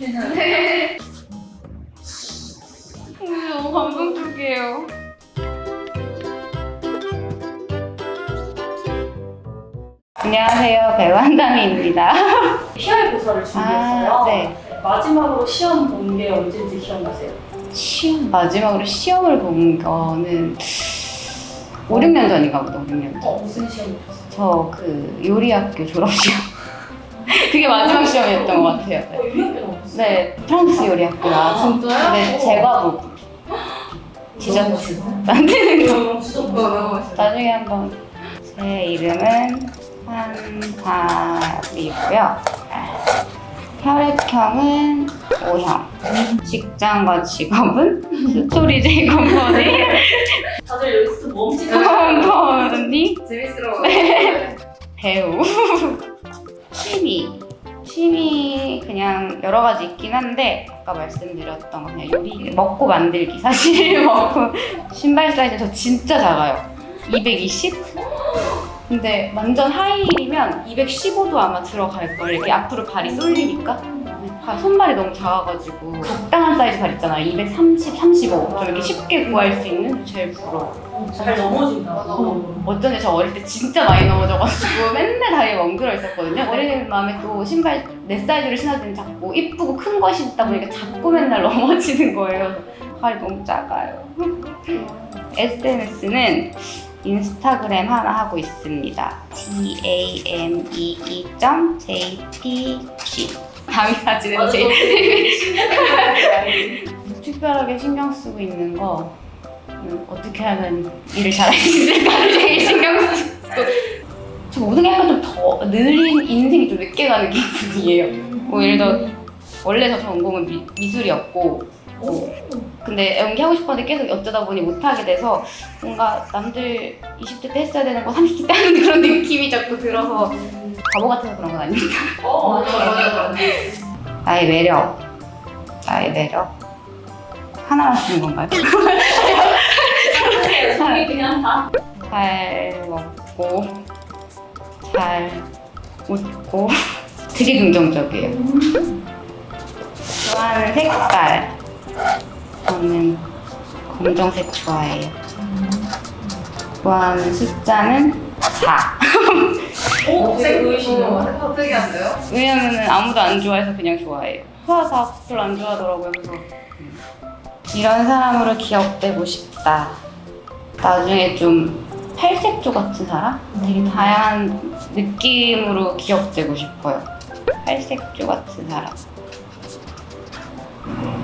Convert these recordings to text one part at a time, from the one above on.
괜찮아요. 너무 감동적이에요. 안녕하세요. 배우 한다미입니다. 피아이고사를 준비했어요. 아, 네. 마지막으로 시험 본 게 언제인지 기억나세요? 시험 마지막으로 시험을 본 거는 5, 6년 전인가 보다. 5, 6년 전. 어, 무슨 시험 보셨어요? 저 그 요리학교 졸업 시험. 그게 마지막 시험이었던 것 같아요. 어, 네, 프랑스 요리학교 나와서 진짜요? 네, 제과부 디저트 만드는 거. 너무. 나중에 한번 제 이름은 한밤이고요. 혈액형은 O형. 직장과 직업은 스토리제이 컴퍼 한데 아까 말씀드렸던 거 그냥 요리 먹고 만들기. 사실 먹고 신발 사이즈 저 진짜 작아요. 220? 근데 완전 하이힐이면 215도 아마 들어갈 걸. 이렇게 앞으로 발이 쏠리니까 발- 손발이 너무 작아가지고 적당한 사이즈 발 있잖아요 230, 35좀 이렇게 쉽게 구할 수 있는 제일 부러워 잘 넘어진다. 어, 어쩐지 저 어릴 때 진짜 많이 넘어져가지고 맨날 다리에 멍들어 있었거든요. 어린 마음에 또 신발 내 사이즈로 신어드는 자꾸 이쁘고 큰거 신다 보니까 자꾸 맨날 넘어지는 거예요. 발이 너무 작아요. SNS는 인스타그램 하나 하고 있습니다. D A M E E J P G 다음 사진은 맞아, 제저 신기하게 특별하게 신경 쓰고 있는 거 음, 어떻게 하면 일을 잘할 수 있을까를 제일 신경 쓰고 저 모든 게 약간 좀 더 느린 인생이 좀 늦게 가는 기분이에요. 뭐 예를 들어 원래 저 전공은 미, 미술이었고 뭐, 근데 연기하고 싶었는데 계속 어쩌다 보니 못하게 돼서 뭔가 남들 20대 때 했어야 되는 거 30대 때 하는 그런 느낌이 자꾸 들어서 바보 같아서 그런 건 아닙니다 어, 맞아, 맞아, 맞아. 나의 매력 나의 매력 하나만 쓰는 건가요? 그냥 다. 잘 먹고 잘 웃고 되게 긍정적이에요. 좋아하는 색깔 저는 검정색 좋아해요. 좋아하는 숫자는 4. 오, 되게 보이시네요. 어, 특이한데요? 왜냐면은 아무도 안 좋아해서 그냥 좋아해요. 화사 별로 안 좋아하더라고요. 그래서 이런 사람으로 기억되고 싶다. 나중에 좀 팔색조 같은 사람? 되게 다양한 느낌으로 기억되고 싶어요. 팔색조 같은 사람.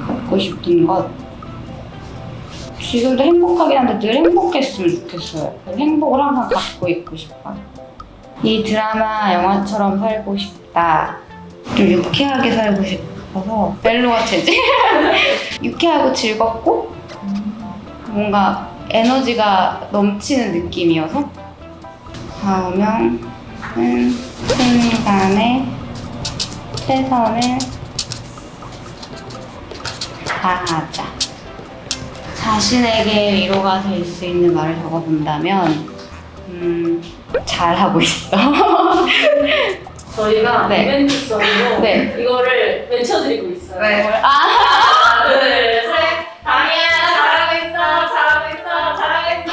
갖고 싶은 것. 지금도 행복하긴 한데 늘 행복했으면 좋겠어요. 행복을 항상 갖고 있고 싶어요. 이 드라마 영화처럼 살고 싶다. 좀 유쾌하게 살고 싶어서 멜로가 체질? 유쾌하고 즐겁고 뭔가 에너지가 넘치는 느낌이어서 다음은 순간에 최선을 다하자. 자신에게 위로가 될 수 있는 말을 적어본다면 음, 잘하고 있어. 저희가 네. 이벤트성으로 네. 이거를 외쳐드리고 있어요. 네. 하나, 둘, 셋. 다미야, 잘하고 있어, 잘하고 있어, 잘하고 있어.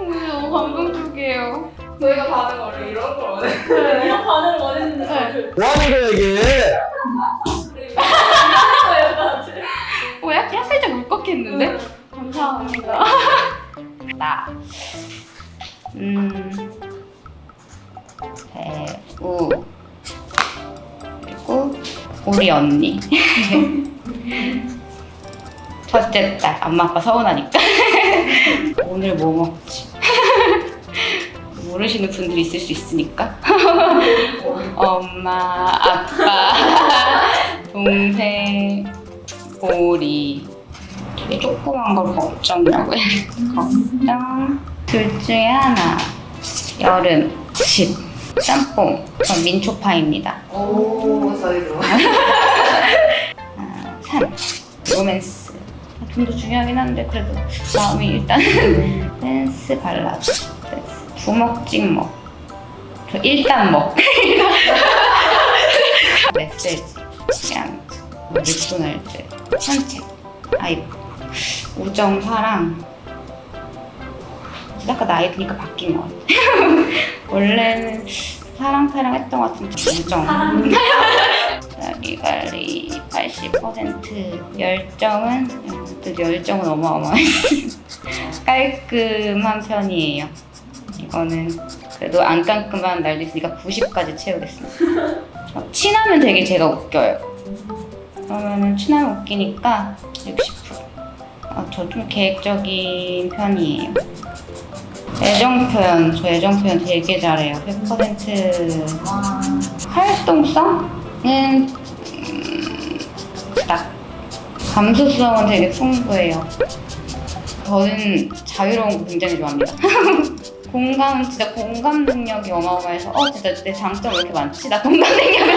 음, 너무 감동적이에요. 저희가 반응 원래 이런 걸 원해. 이런 반응을 원했는데 네. 뭐 하는 거야 이게? 나. 음. 배우. 그리고 우리 언니. 첫째 딸. 엄마 아빠 서운하니까. 오늘 뭐 먹지? 모르시는 분들이 있을 수 있으니까. 엄마, 아빠, 동생, 오리. 되게 조그만 걸 먹자냐고 걱정 둘 중에 하나 여름 집 짬뽕. 전 민초파입니다. 오 저희도. 아, 산 로맨스. 돈도 중요하긴 한데 그래도 마음이 일단 댄스 발라드 댄스. 부먹 찍먹. 저 일단 먹. 메시지 그냥 맥도날드 산책 아이폰 5.4랑. 아까 나이 드니까 바뀐 것 같아. 원래는 사랑사랑 했던 것 같은데 5점. 여기 관리 80% 열정은 열정은 어마어마해. 깔끔한 편이에요. 이거는 그래도 안 깔끔한 날도 있으니까 90까지 채우겠습니다. 친하면 되게 제가 웃겨요. 그러면 친하면 웃기니까 60 어, 저좀 계획적인 편이에요. 애정 표현, 저 애정 표현 되게 잘해요. 100% 활동성은 음, 딱 감수성은 되게 풍부해요. 저는 자유로운 거 굉장히 좋아합니다. 공감 진짜 공감 능력이 어마어마해서 어 진짜 내 장점 왜 이렇게 많지? 나 공감 능력이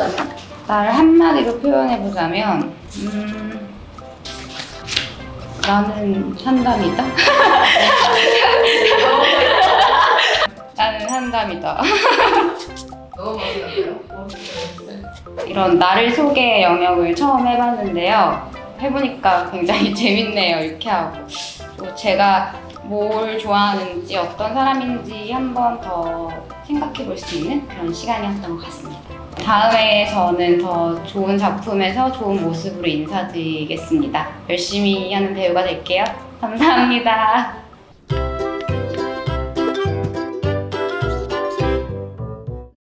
해보자면 나를 한마디로 표현해 보자면 음, 나는 한담이다. 나는 한담이다. 너무 멋있는데요? 이런 나를 소개 영역을 처음 해봤는데요. 해보니까 굉장히 재밌네요. 유쾌하고. 또 제가 뭘 좋아하는지 어떤 사람인지 한번 더 생각해 볼 수 있는 그런 시간이었던 것 같습니다. 다음에 저는 더 좋은 작품에서 좋은 모습으로 인사드리겠습니다. 열심히 하는 배우가 될게요. 감사합니다.